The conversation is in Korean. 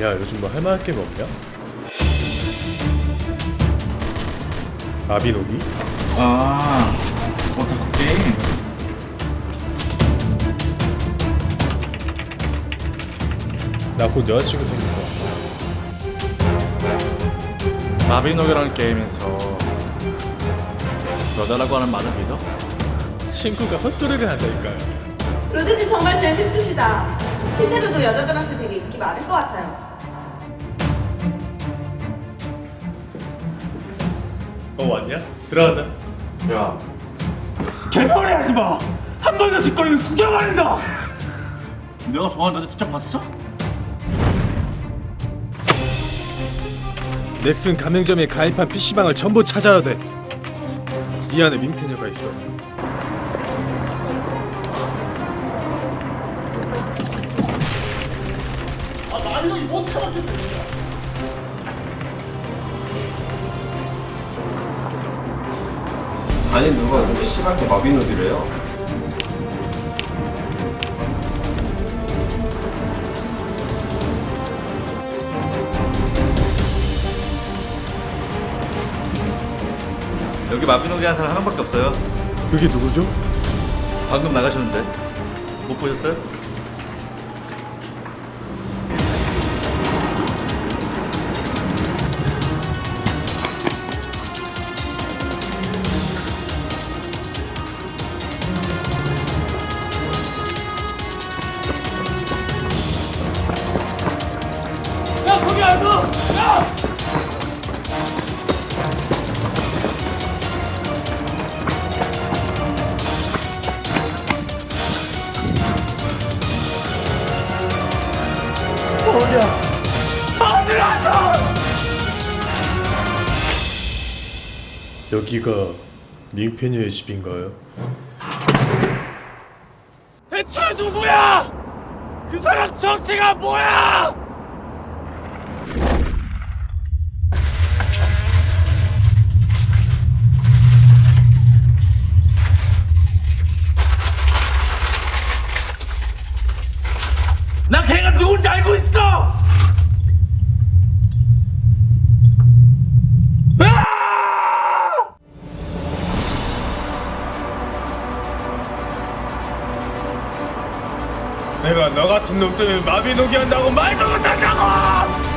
야 요즘 뭐 할만한 게임 없냐? 마비노기? 아 오타쿠 게임 나 곧 여자친구 생길 거야 마비노기라는 게임에서 여자라고 하는 말을 믿어? 친구가 헛소리를 한다니까요 로드님 정말 재밌으시다. 실제로도 여자들한테 되게 인기 많을 것 같아요. 어 왔냐? 들어가자 야 개소리 하지 마! 한 번 더 짓거리면 구경한다! 내가 좋아하는 여자 직접 봤어? 넥슨 가맹점에 가입한 PC방을 전부 찾아야 돼. 이 안에 민폐녀가 있어. 아니 누가 누가 씨발게 마비노기래요? 여기 마비노기 한 사람 한 명밖에 없어요 그게 누구죠? 방금 나가셨는데 못 보셨어요? 여기가 민폐녀의 집인가요? 대체 누구야? 그 사람 정체가 뭐야? 나 걔가 누군지 알고 있어! 내가 너 같은 놈 때문에 마비노기 한다고 말도 못한다고!